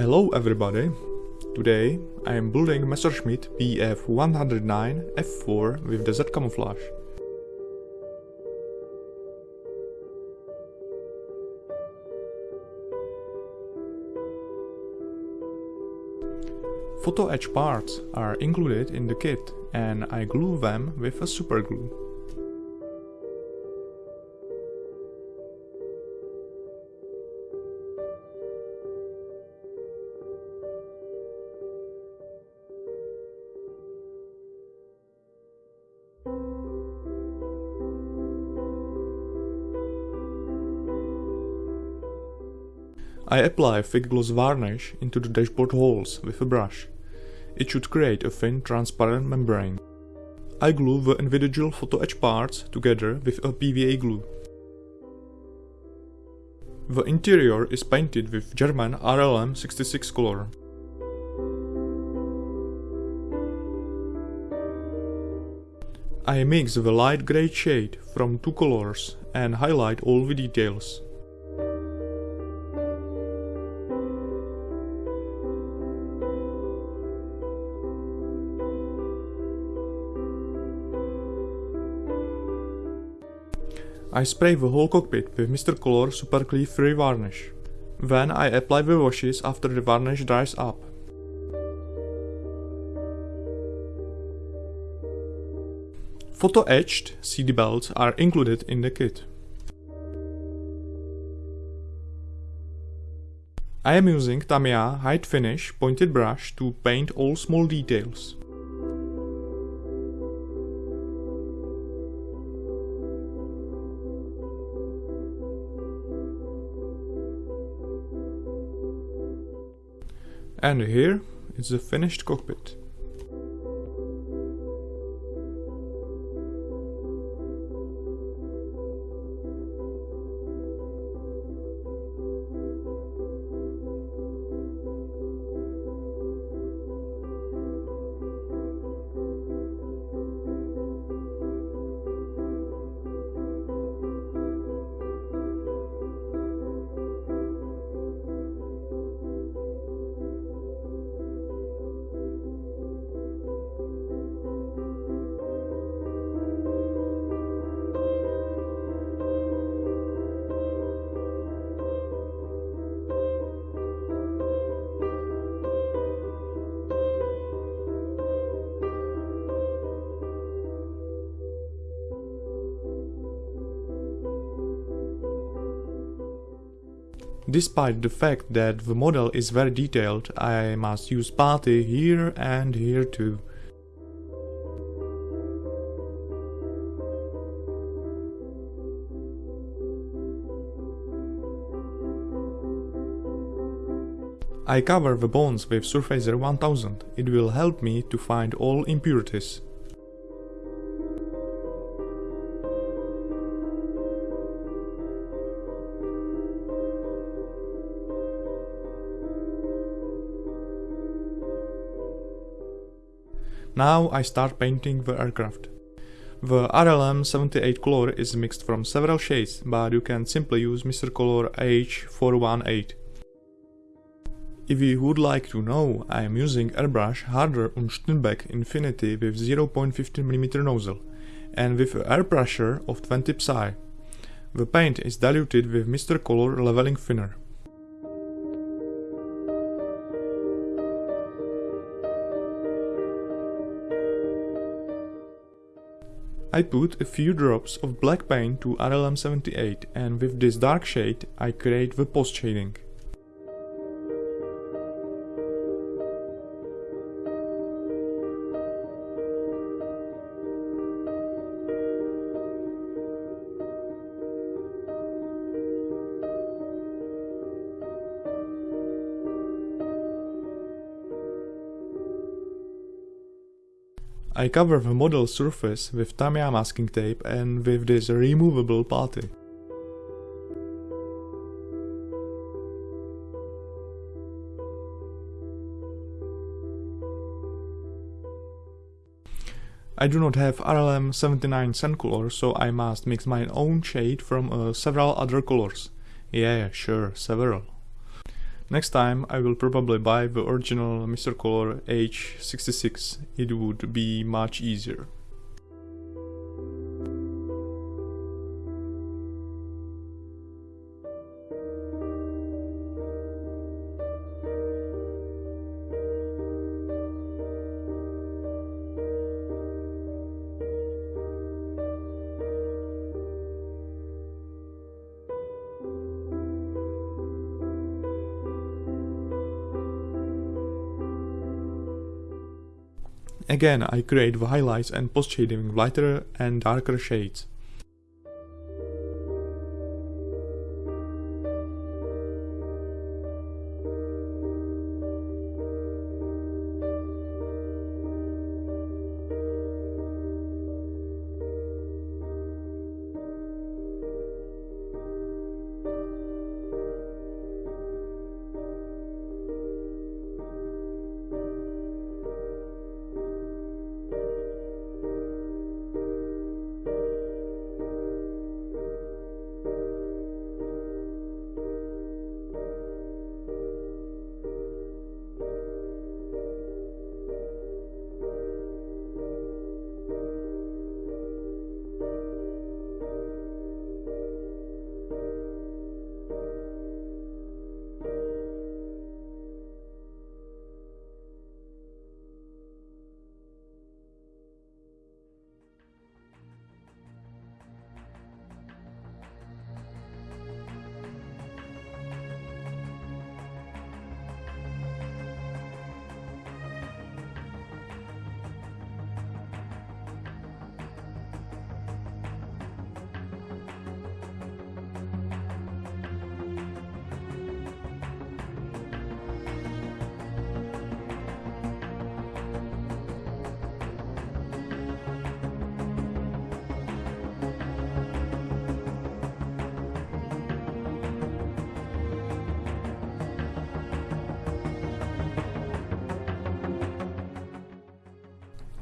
Hello everybody! Today I am building Messerschmitt BF109 F4 with the camouflage. Photo etch parts are included in the kit and I glue them with a super I apply thick gloss varnish into the dashboard holes with a brush. It should create a thin transparent membrane. I glue the individual photo etch parts together with a PVA glue. The interior is painted with German RLM 66 color. I mix the light grey shade from two colors and highlight all the details. I spray the whole cockpit with Mr. Color Super Clear Free Varnish. Then I apply the washes after the varnish dries up. Photo etched CD belts are included in the kit. I am using Tamiya High Finish pointed brush to paint all small details. And here is the finished cockpit. Despite the fact that the model is very detailed, I must use putty here and here too. I cover the bones with Surfacer 1000, it will help me to find all impurities. Now I start painting the aircraft. The RLM 78 color is mixed from several shades, but you can simply use Mr. Color H418. If you would like to know, I am using airbrush Harder und Steenbeck Infinity with 0.15mm nozzle and with an air pressure of 20 psi. The paint is diluted with Mr. Color leveling thinner. I put a few drops of black paint to RLM78 and with this dark shade I create the post shading. I cover the model surface with Tamiya masking tape and with this removable putty. I do not have RLM 79 sand color, so I must mix my own shade from uh, several other colors. Yeah, sure, several. Next time I will probably buy the original Mr. Color H66, it would be much easier. Again, I create the highlights and post shading lighter and darker shades.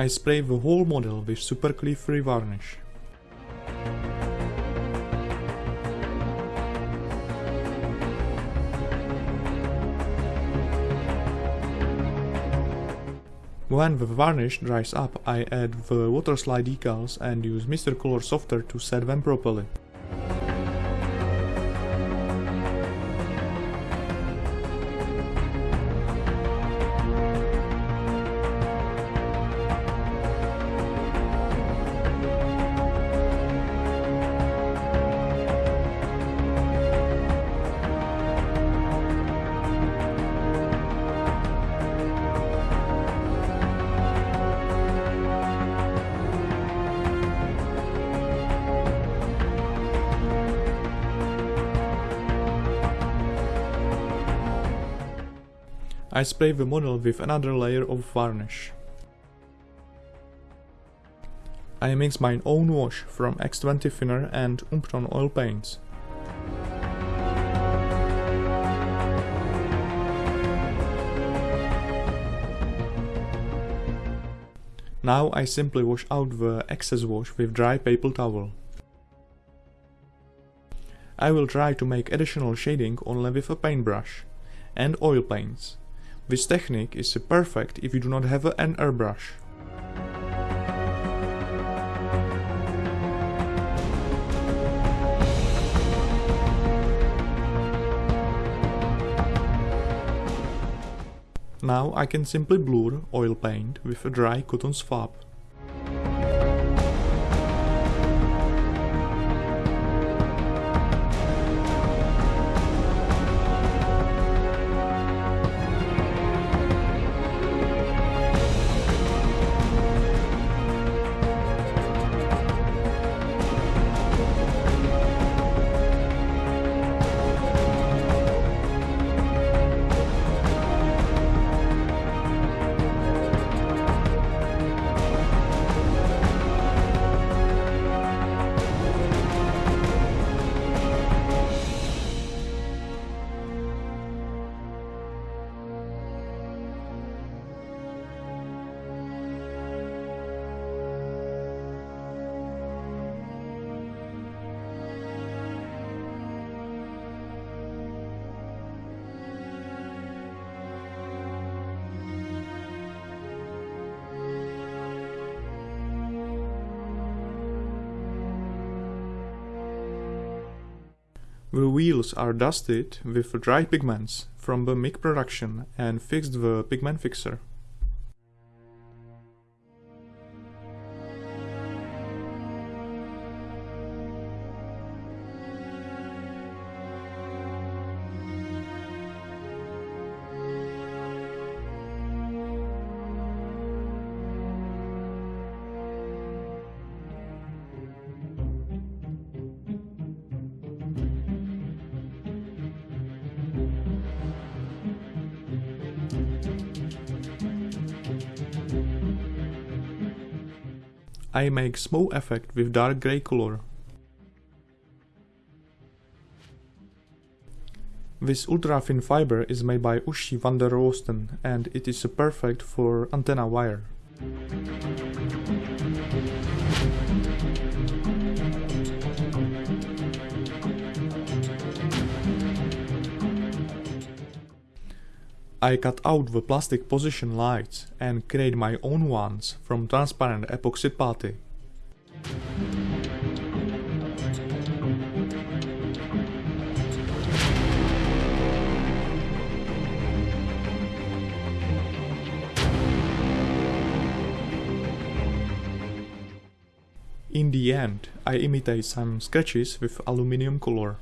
I spray the whole model with super free varnish. When the varnish dries up, I add the water slide decals and use Mr. Color Softer to set them properly. I spray the model with another layer of varnish. I mix my own wash from X20 thinner and Umpton oil paints. Now I simply wash out the excess wash with dry paper towel. I will try to make additional shading only with a paintbrush and oil paints. This technique is perfect if you do not have an airbrush. Now I can simply blur oil paint with a dry cotton swab. The wheels are dusted with dry pigments from the MIG production and fixed the pigment fixer. I make smoke effect with dark grey color. This ultra thin fiber is made by Uschi van der Rosten and it is perfect for antenna wire. I cut out the plastic position lights and create my own ones from transparent epoxy putty. In the end, I imitate some sketches with aluminium color.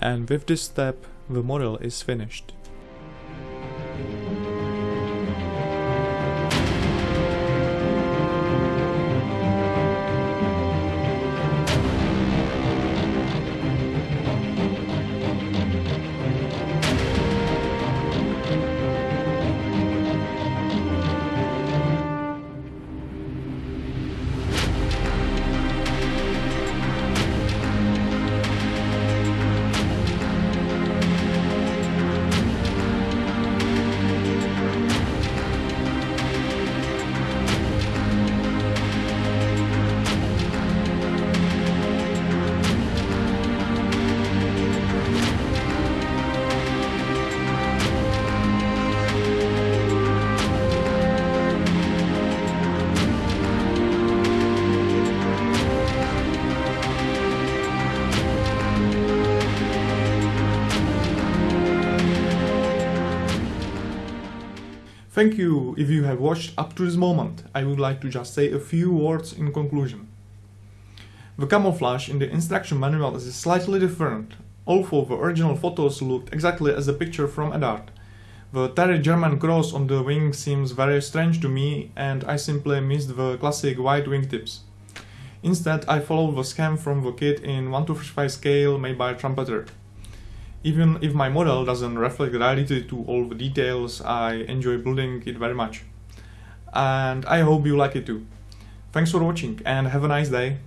And with this step the model is finished. Thank you if you have watched up to this moment. I would like to just say a few words in conclusion. The camouflage in the instruction manual is slightly different, although the original photos looked exactly as the picture from Eduard. The Terry German cross on the wing seems very strange to me and I simply missed the classic white wingtips. Instead, I followed the scheme from the kit in 1 to 5 scale made by Trumpeter. Even if my model doesn't reflect reality to all the details, I enjoy building it very much. And I hope you like it too. Thanks for watching and have a nice day.